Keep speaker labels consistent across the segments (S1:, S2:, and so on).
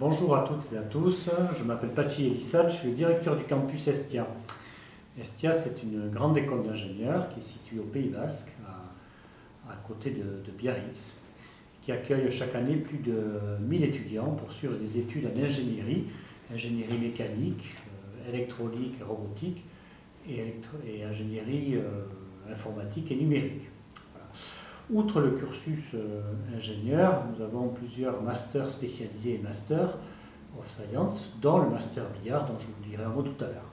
S1: Bonjour à toutes et à tous, je m'appelle Pachi Elissat, je suis le directeur du campus Estia. Estia, c'est une grande école d'ingénieurs qui est située au Pays Basque, à, côté de, Biarritz, qui accueille chaque année plus de 1000 étudiants pour suivre des études en ingénierie, ingénierie mécanique, euh, électronique et robotique, et, ingénierie euh, informatique et numérique. Outre le cursus euh, ingénieur, nous avons plusieurs masters spécialisés et masters of science, dont le master billard dont je vous dirai un mot tout à l'heure.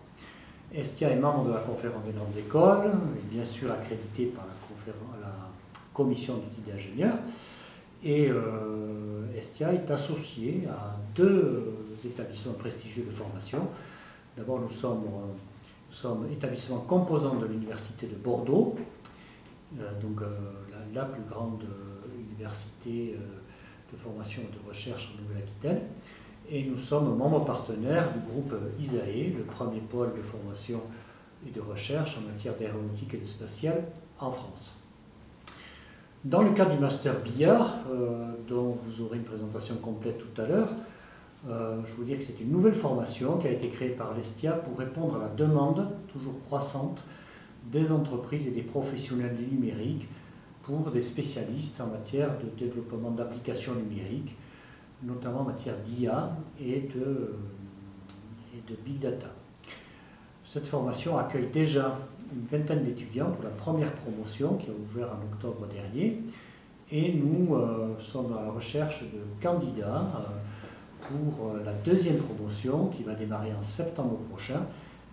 S1: Estia est membre de la conférence des grandes écoles, et bien sûr accrédité par la, commission du titre d'ingénieur. Et euh, Estia est associé à deux établissements prestigieux de formation. D'abord, nous sommes, euh, nous sommes établissement composant de l'Université de Bordeaux, donc la, plus grande euh, université de formation et de recherche en Nouvelle-Aquitaine. Et nous sommes membres partenaires du groupe ISAE, le premier pôle de formation et de recherche en matière d'aéronautique et de spatiale en France. Dans le cadre du master billard, dont vous aurez une présentation complète tout à l'heure, je vous dire que c'est une nouvelle formation qui a été créée par l'ESTIA pour répondre à la demande toujours croissante des entreprises et des professionnels du numérique pour des spécialistes en matière de développement d'applications numériques, notamment en matière d'IA et de, Big Data. Cette formation accueille déjà une vingtaine d'étudiants pour la première promotion qui a ouvert en octobre dernier et nous euh, sommes à la recherche de candidats euh, pour euh, la deuxième promotion qui va démarrer en septembre prochain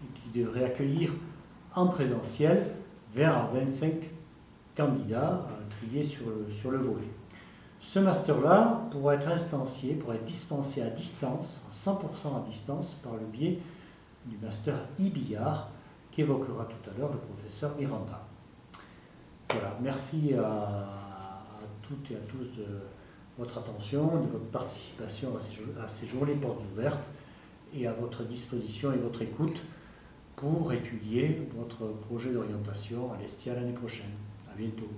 S1: et qui devrait accueillir en présentiel vers 25 candidats triés sur le, sur le volet. Ce master-là pourra être instancié, pourra être dispensé à distance, 100% à distance, par le biais du master IBIAR qu'évoquera tout à l'heure le professeur Miranda. Voilà, merci à, à, toutes et à tous de votre attention, de votre participation à ces, à ces journées portes ouvertes et à votre disposition et votre écoute pour étudier votre projet d'orientation à l'Estia l'année prochaine. À bientôt.